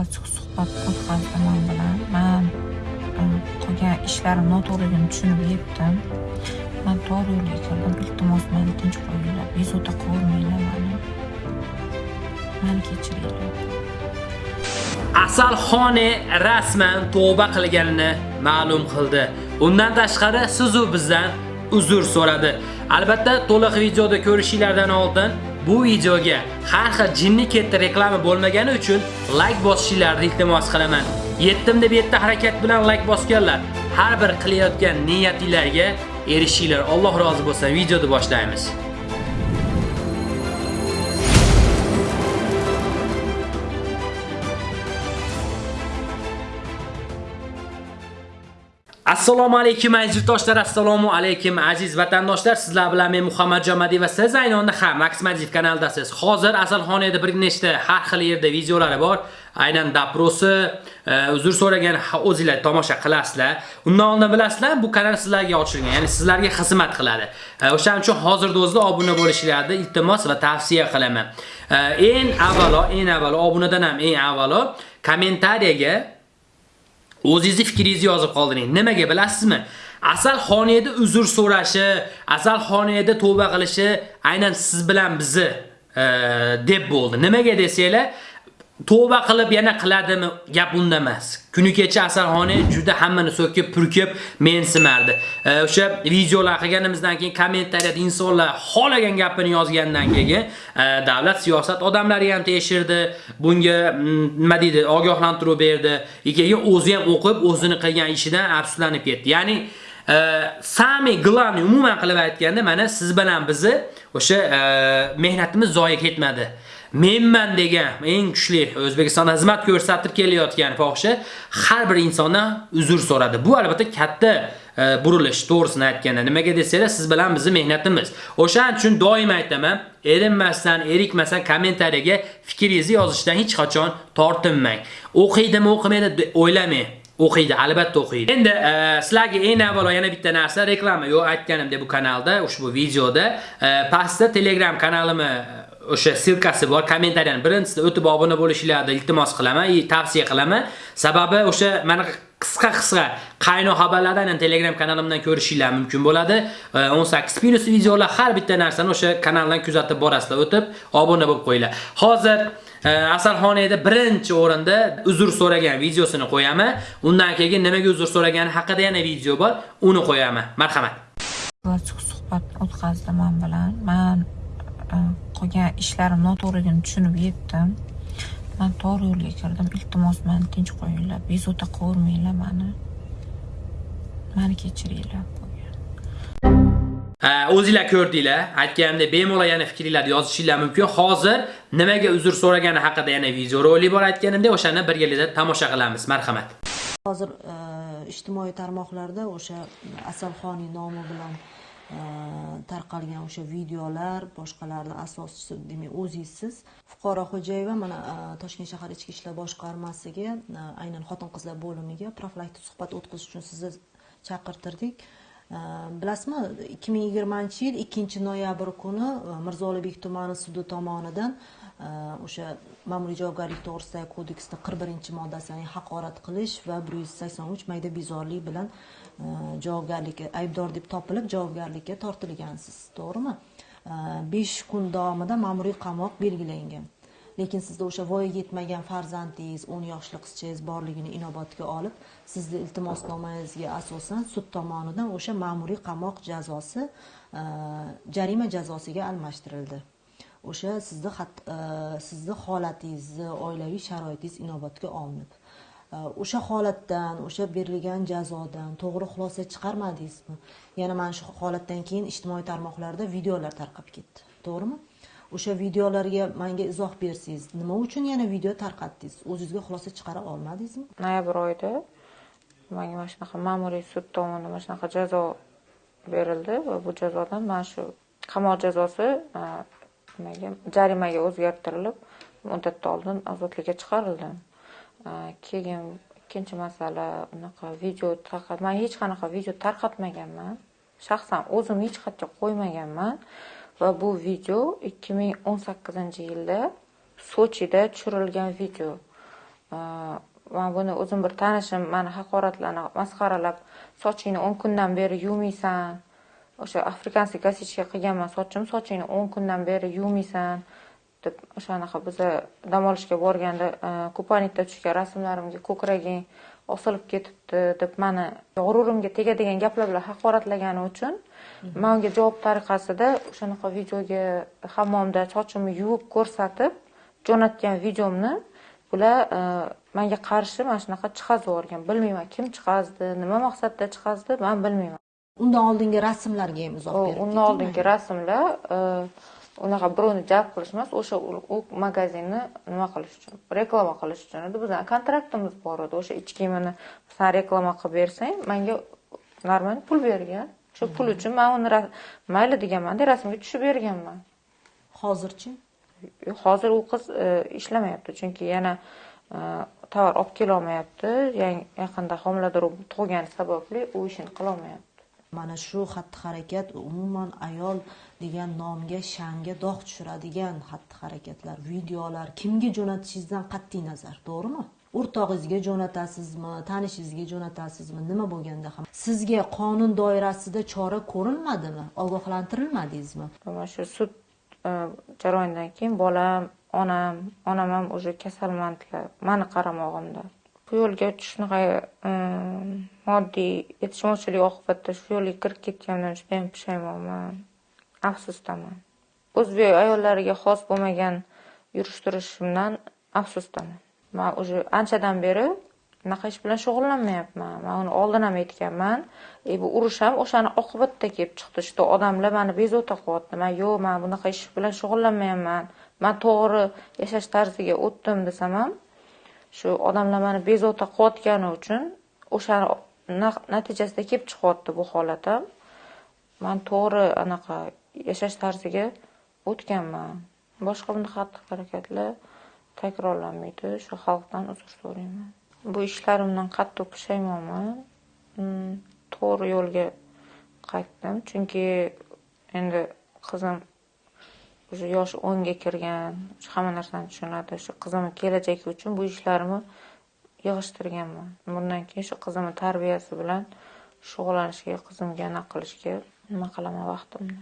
ochiq suhbat o'tkazdi man bilan. Man e, qilgan ishlarim noto'g'riligini tushunib yetdim. Man to'g'ri yo'lga kirdim iltimos meni tinch qo'yinglar bezovta qilvermanglar mani. Mani kechiringlar Asalxone rasman tavba qilganini ma'lum qildi. Undan tashqari sizu bizdan uzr so'radi. Albatta, to'liq videoda ko'rishinglardan oldin bu videoga har xil jinni ketdi reklama bo'lmagani uchun like bosishinglarni iltimos qilaman. Yetdim deb yetti harakat bilan like bosganlar, har bir qilayotgan niyatinglarga erishinglar. Alloh rozi bo'lsa, Videoni boshlaymiz. Assalomu alaykum aziz yurtdoshlar, assalomu alaykum aziz vatandoshlar. Sizlar bilan men Muhammad Jamadi va siz ayni onda ham Max Majid kanaldasiz. Hozir Asalxonada bir nechta har xil yerda videolari bor. Aynan daprosi, e, uzr so'ragan o'zingizlar tomosha qilasizlar. Undan oldin bilasizlar, bu kanal sizlarga ochilgan, ya'ni sizlarga xizmat qiladi. E, o'shaning uchun hozirda o'zida obuna bo'lishinglarni iltimos va tavsiya qilaman. E, eng avvalo, eng avvalo obunadan ham eng avvalo kommentariyaga O'zingizni fikringizni yozib qoldiring. Nimaga bilasizmi? Asal xoniyada uzr so'rashi, asal xoniyada tavba qilishi aynan siz bilan bizni e, deb bo'ldi. Nimaga desanglar, Tovba qilib yana qiladimi? Gap unda emas. Kuni kecha Asalxoni juda hammani so'kib, purkib mensimardi. E, o'sha videolar qilganimizdan keyin kommentariyada insonlar xolagan gapini yozgandan keyin e, davlat siyosat odamlari ham teshirdi. Bunga mm, nima deydi, ogohlantiruv berdi. Keyin o'zi ham o'qib, o'zini qilgan ishidan afsuslanib ketdi. Ya'ni sami glavni umuman qilib aytganda mana siz bilan bizni o'sha e, mehnatimiz zoya ketmadi. menman degan eng kuchli O'zbekistonda xizmat ko'rsatib kelayotgan fohisha har bir insondan uzr so'radi. Bu albatta katta e, burilish, to'g'risini aytganda. Nimaga desanglar, siz bilan bizning mehnatimiz. O'shaning uchun doim aytaman, erinmasdan, erikmasdan kommentariyaga fikringizni yozishdan hech qachon tortinmang. O'qiydimi, o'qimaydi o'ylamang. O'qiydi, albatta o'qiydi. Endi e, sizlarga eng avvalo yana bitta narsa reklama yo'q aytganimdek bu kanalda, ushbu videoda e, pastda Telegram kanalimni e, o'sha silkasi bor. Kommentariyani birinchisida o'tib obuna bo'lishinglarni iltimos qilaman, tavsiya qilaman. Sababi o'sha mana qisqa-qisqa qaynoq xabarlardan Telegram kanalimdan ko'rishinglar mumkin bo'ladi. 18 plus videolar har bitta narsani o'sha kanaldan kuzatib borasizlar, o'tib obuna bo'lib qo'yinglar. Hozir Asalxonada birinchi o'rinda uzr so'ragan videosini qo'yaman. Undan keyin nimaga uzr so'ragani haqida yana video bor, uni qo'yaman. Marhamat. Ochiq suhbat o'tkazdi men bilan. Men e, qilgan ishlarim noto'g'riligini tushunib yetdim Men to'g'ri yo'lga kirdim iltimos meni tinch qo'yinglar bezovta qilmanglar meni. mani kechiringlar o'zinglar ko'rdinglar. Aytganimdek bemalol yana fikringlarni yozishinglar mumkin. Hozir nimaga uzr so'ragani haqida yana video rolik bor aytganimdek o'shani birgalikda tomosha qilamiz. Marhamat. Hozir e, ijtimoiy tarmoqlarda o'sha asalxoniy nomi bilan e, tarqalgan o'sha videolar boshqalarni asoschisi demak o'zingizsiz. Fuqaro xo'jayeva mana e, toshkent shahar ichki ishlar boshqarmasiga aynan xotin qizlar bo'limiga profilaktik suhbat o'tkazish uchun sizni chaqirtirdik. Bilasizmi ikki ming yigirmanchi yil ikkinchi noyabr kuni e, mirzo ulug'bek tumani sudi tomonidan e, o'sha ma'muriy javobgarlik to'g'risidagi kodeksni qirq birinchi moddasi ya'ni haqorat qilish va bir yuz sakson uch mayda bezorilik bilan e, javobgarlikka aybdor deb topilib javobgarlikka tortilgansiz to'g'rimi? Besh kun davomida ma'muriy qamoq belgilangan. Lekin sizda o'sha voyaga yetmagan farzandingiz o'n yoshli qizchangiz borligini inobatga olib sizni iltimosnomangizga asosan sud tomonidan o'sha ma'muriy qamoq jazosi e, jarima jazosiga almashtirildi. O'sha sizni e, sizni holatingizni oilaviy sharoitingiz inobatga olinib e, o'sha holatdan o'sha berilgan jazodan to'g'ri xulosa chiqarmadingizmi? Yana mana shu holatdan keyin ijtimoiy tarmoqlarda videolar tarqab ketdi. To'g'rimi? O'sha videolarga menga izoh bersangiz nima uchun yana video tarqatdingiz? O'zingizga xulosa chiqara olmadingizmi? Noyabr oyida menga mana shunaqa ma'muriy sud tomonidan mana shunaqa jazo berildi va bu jazodan mana shu qamoq jazosi e, nimaga jarimaga o'zgartirilib muddatdan oldin ozodlikka chiqarildim e, keyin ikkinchi masala unaqa video tarqat man hech qanaqa video tarqatmaganman. Shaxsan o'zim hech qayerga qo'ymaganman. Va bu video ikki ming o'n sakkizinchi yilda sochida tushirilgan video. Man buni o'zim bir tanishim mani haqoratlanib, masxaralab sochingni 10 kundan beri yuvmaysan. O'sha afrikanskiy kosичка qilganman sochim sochingni 10 kundan beri yuvmaysan deb o'shanaqa biza dam olishga borganda kupanikda tushgan rasmlarimga ko'kraging osilib ketibdi deb mani g'ururimga tegadigan gaplar bilan haqoratlagani uchun man unga javob tariqasida o'shanaqa videoga hammomda sochimni yuvib ko'rsatib jo'natgan videomni bular manga qarshi mana shunaqa chiqazib yuborgan. Bilmayman kim chiqazdi nima maqsadda chiqazdi man bilmayman. Undan oldingi rasmlarga ham izoh berib undan oldingi rasmlar unaqa birovni jalb qilish emas o'sha u magazinni nima qilish uchun reklama qilish uchun edi. Bizani kontraktimiz bor edi. O'sha ichki kiyimini san reklama qilib bersang manga нормально pul bergan shu pul uchun man uni mayli deganmanda rasmga tushib berganman. Hozirchi hozir u qiz ishlamayapti chunki yana tovar olib kelolmayapti. Yaqinda homilador tug'gani sababli u ishini qilolmayapti. Mana shu xatti harakat umuman ayol degan nomga sha'nga dog' tushiradigan xatti harakatlar videolar kimga jo'natishingizdan qat'iy nazar to'g'rimi o'rtog'ingizga jo'natasizmi tanishingizga jo'natasizmi nima bo'lganda ham? Sizga qonun doirasida chora ko'rilmadimi ogohlantirilmadingizmi? Mana shu sud e, jarayonidan keyin bolam onam onam ham уже kasalmandlar mani qaramog'imda. Bu yo'lga shunaqa e, moddiy yetishmovchilik oqibatida shu yo'lga kirib ketganimdan judayam pushaymonman afsusdaman o'zbek ayollariga xos bo'lmagan yurish turishimdan afsusdaman man уже anchadan beri unaqa ish bilan shug'ullanmayapman. Man uni oldin ham aytganman. E bu urush ham o'shani oqibatida kelib chiqdi. Что odamlar mani bezovta qilyapti. Man yo'q man bunaqa ish bilan shug'ullanmayapman. Man to'g'ri yashash tarziga o'tdim desam ham shu odamlar mani bezovta qilayotgani uchun o'shani natijasida kelib chiqyapti bu holat ham. Man to'g'ri anaqa yashash tarziga o'tganman. Boshqa bunaqa xatti harakatlar takrorlanmaydi. Shu xalqdan uzr so'rayman. Bu ishlarimdan qattiq pushaymonman mm, to'g'ri yo'lga qaytdim. Chunki endi qizim уже yoshi o'nga kirgan hamma narsani tushunadi. Shu qizimni kelajagi uchun bu ishlarimni yig'ishtirganman. Bundan keyin shu qizimni tarbiyasi bilan shug'ullanishga qizimga anaqa qilishga nima qilaman vaqtimni.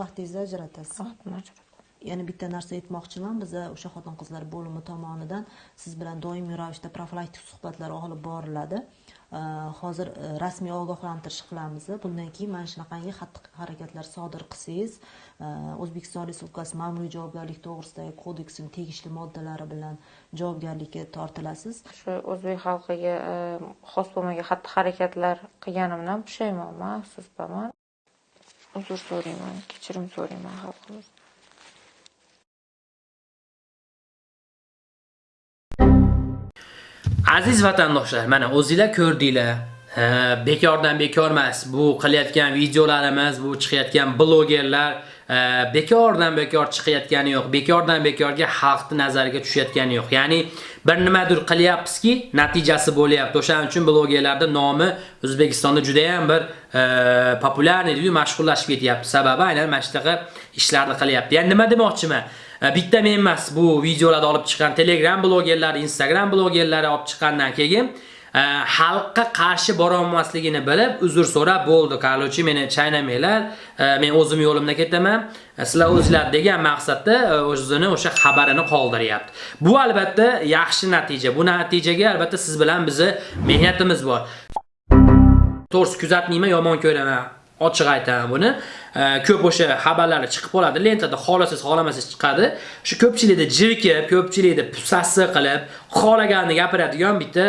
Vaqtingizni ajratasiz. Vaqtimni ajrataman yana bitta narsa aytmoqchiman. Biza o'sha xotin qizlar bo'limi tomonidan siz bilan doimiy ravishda profilaktik suhbatlar olib boriladi. Hozir e, rasmiy ogohlantirish qilamiz. Bundan keyin mana shunaqangi xatti harakatlar sodir qilsangiz e, o'zbekiston respublikasi ma'muriy javobgarlik to'g'risidagi kodeksini tegishli moddalari bilan javobgarlikka tortilasiz. Shu o'zbek xalqiga e, xos bo'lmagan xatti harakatlar qilganimdan pushaymonman afsusdaman. Uzr so'rayman kechirim so'rayman xalqimiz. Aziz vatandoshlar, mana o'zingizlar ko'rdinglar. bekordan bekor emas. Bu qilayotgan videolarimiz, bu chiqayotgan blogerlar bekordan bekor chiqayotgani yo'q. Bekordan bekorga xalqni nazariga tushayotgani yo'q. Ya'ni bir nimadir qilyapmizki, natijasi bo'lyapti. O'shaning uchun blogerlarda nomi O'zbekistonda juda ham bir populyarniy, mashhurlashib ketyapti. Sababi aynan mana shunaqa ishlarni qilyapti. Ya'ni nima demoqchiman? Э, bitta men emas bu videolarni olib chiqqan Telegram blogerlari, Instagram blogerlari olib chiqqandan keyin e, xalqqa qarshi bora olmasligini bilib uzr so'rab bo'ldi. Qarlovchi meni chaynamanglar e, men o'zim yo'limda ketaman. E, sizlar o'zinglar degan maqsadda o'zini o'sha xabarini qoldiryapti. Bu albatta yaxshi natija. Bu natijaga albatta siz bilan bizni mehnatimiz bor. To'g'risi kuzatmayman yomon ko'raman. Ochiq aytaman buni. Ko'p o'sha xabarlari chiqib qoladi. Lentada xohlasangiz xohlamasangiz chiqadi. Shu ko'pchilikda jirkib ko'pchilikda pusasi qilib xohlaganini gapiradigan bitta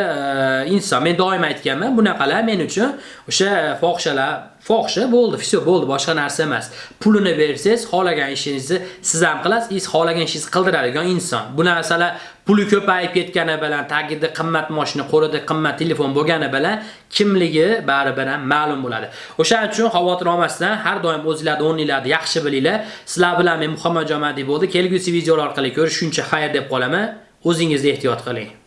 inson. Men doim aytganman bunaqalar men uchun o'sha fohishalar fohisha bo'ldi. Все bo'ldi. Boshqa narsa emas. Pulini bersiz, xohlagan ishingizni siz ham qilasiz xohlagan ishingizni qildiradigan inson. Bu narsalar puli ko'payib ketgani bilan tagida qimmat mashina qo'lida qimmat telefon bo'lgani bilan kimligi baribir ham ma'lum bo'ladi. O'shaning uchun xavotir olmasdan har doim o'zingizlarni o'rninglarni yaxshi bilinglar. Sizlar bilan men muhammad jomadiy bo'ldi. Kelgusi videolar orqali ko'rishguncha xayr deb qolaman. O'zingizga ehtiyot qiling.